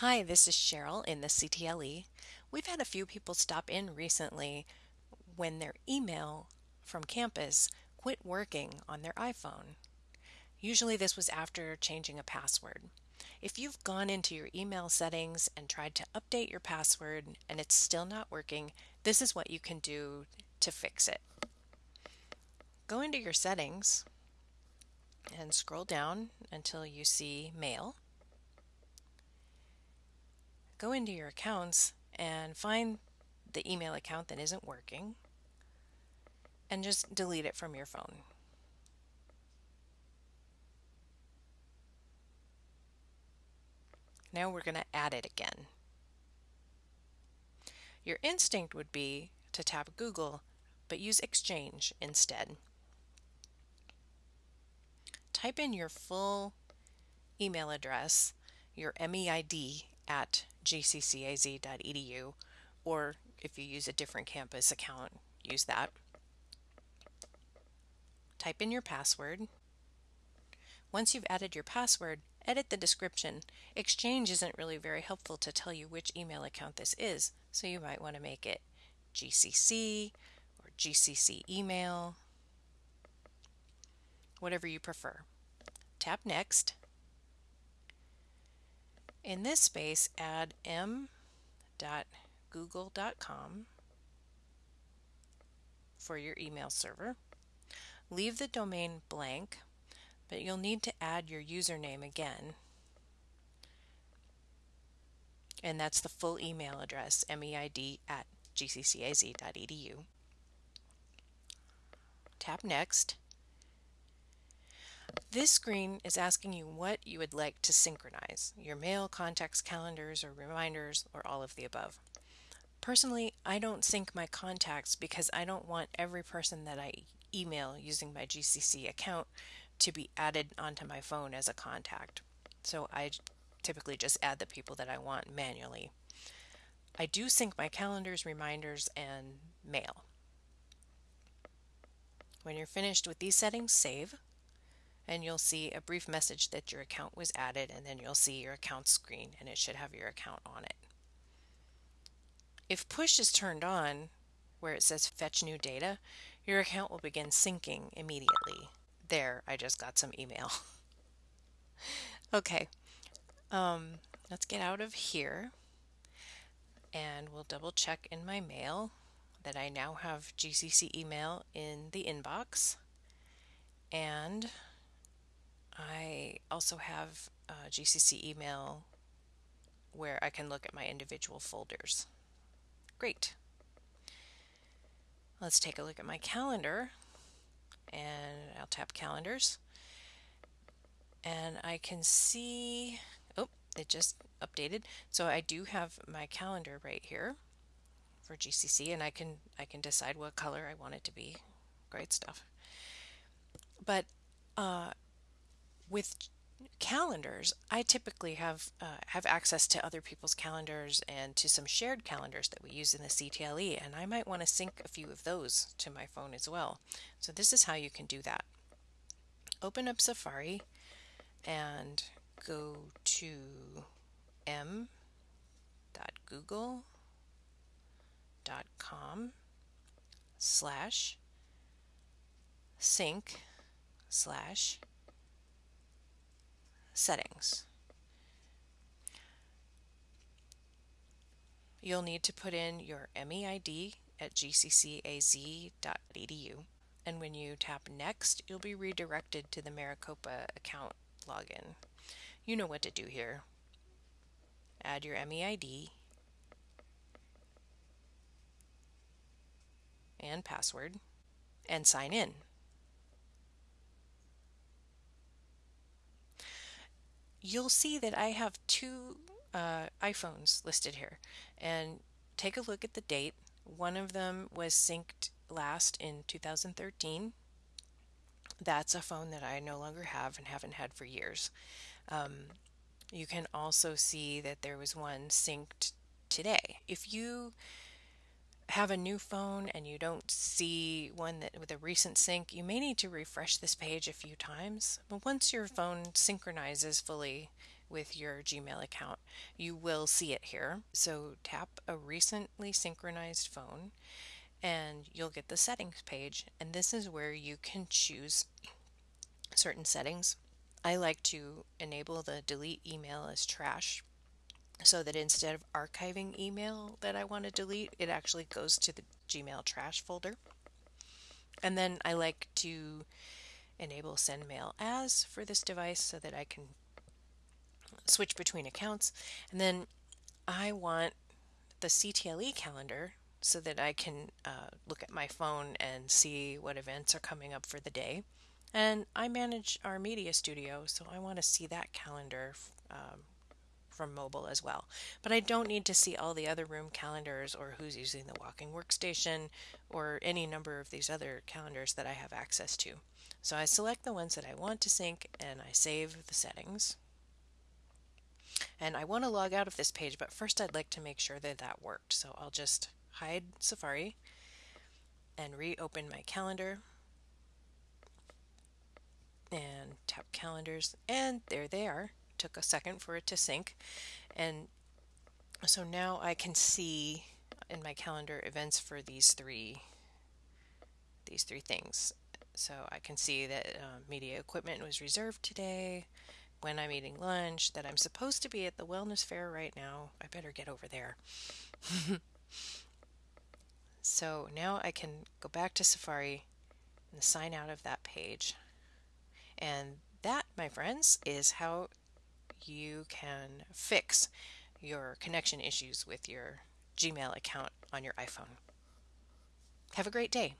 Hi, this is Cheryl in the CTLE. We've had a few people stop in recently when their email from campus quit working on their iPhone. Usually this was after changing a password. If you've gone into your email settings and tried to update your password and it's still not working, this is what you can do to fix it. Go into your settings and scroll down until you see Mail go into your accounts and find the email account that isn't working and just delete it from your phone. Now we're going to add it again. Your instinct would be to tap Google, but use Exchange instead. Type in your full email address, your MEID at gccaz.edu, or if you use a different campus account, use that. Type in your password. Once you've added your password, edit the description. Exchange isn't really very helpful to tell you which email account this is, so you might want to make it GCC or GCC email, whatever you prefer. Tap Next. In this space, add m.google.com for your email server. Leave the domain blank, but you'll need to add your username again. And that's the full email address, meid at gccaz.edu. Tap Next. This screen is asking you what you would like to synchronize, your mail, contacts, calendars, or reminders, or all of the above. Personally, I don't sync my contacts because I don't want every person that I email using my GCC account to be added onto my phone as a contact. So I typically just add the people that I want manually. I do sync my calendars, reminders, and mail. When you're finished with these settings, save and you'll see a brief message that your account was added and then you'll see your account screen and it should have your account on it. If push is turned on, where it says fetch new data, your account will begin syncing immediately. There, I just got some email. okay, um, let's get out of here and we'll double check in my mail that I now have GCC email in the inbox and I also have a GCC email where I can look at my individual folders. Great. Let's take a look at my calendar and I'll tap calendars and I can see oh it just updated so I do have my calendar right here for GCC and I can I can decide what color I want it to be great stuff but uh, with calendars, I typically have uh, have access to other people's calendars and to some shared calendars that we use in the CTLE, and I might want to sync a few of those to my phone as well. So this is how you can do that. Open up Safari and go to m.google.com slash sync slash settings. You'll need to put in your MEID at gccaz.edu and when you tap next you'll be redirected to the Maricopa account login. You know what to do here. Add your MEID and password and sign in. You'll see that I have two uh, iPhones listed here. And take a look at the date. One of them was synced last in 2013. That's a phone that I no longer have and haven't had for years. Um, you can also see that there was one synced today. If you have a new phone and you don't see one that with a recent sync, you may need to refresh this page a few times. But once your phone synchronizes fully with your Gmail account, you will see it here. So tap a recently synchronized phone and you'll get the settings page. And this is where you can choose certain settings. I like to enable the delete email as trash so that instead of archiving email that I want to delete, it actually goes to the Gmail trash folder. And then I like to enable send mail as for this device so that I can switch between accounts. And then I want the CTLE calendar so that I can uh, look at my phone and see what events are coming up for the day. And I manage our media studio, so I want to see that calendar um, from mobile as well. But I don't need to see all the other room calendars or who's using the walking workstation or any number of these other calendars that I have access to. So I select the ones that I want to sync and I save the settings. And I want to log out of this page, but first I'd like to make sure that that worked. So I'll just hide Safari and reopen my calendar and tap calendars and there they are took a second for it to sync and so now I can see in my calendar events for these three these three things. So I can see that uh, media equipment was reserved today. When I'm eating lunch that I'm supposed to be at the wellness fair right now. I better get over there. So now I can go back to Safari and sign out of that page. And that, my friends, is how you can fix your connection issues with your Gmail account on your iPhone. Have a great day.